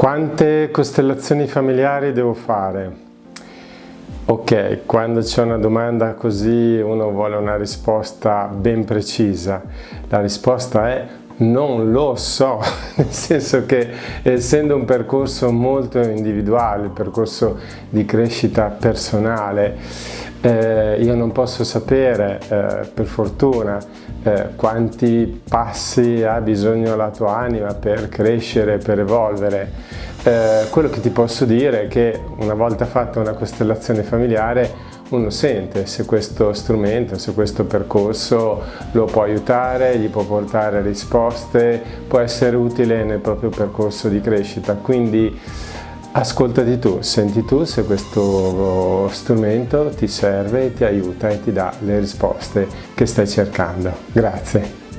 Quante costellazioni familiari devo fare? Ok, quando c'è una domanda così uno vuole una risposta ben precisa. La risposta è non lo so, nel senso che essendo un percorso molto individuale, un percorso di crescita personale, eh, io non posso sapere, eh, per fortuna, eh, quanti passi ha bisogno la tua anima per crescere, per evolvere. Eh, quello che ti posso dire è che una volta fatta una costellazione familiare uno sente se questo strumento, se questo percorso lo può aiutare, gli può portare risposte, può essere utile nel proprio percorso di crescita. Quindi Ascoltati tu, senti tu se questo strumento ti serve, ti aiuta e ti dà le risposte che stai cercando. Grazie.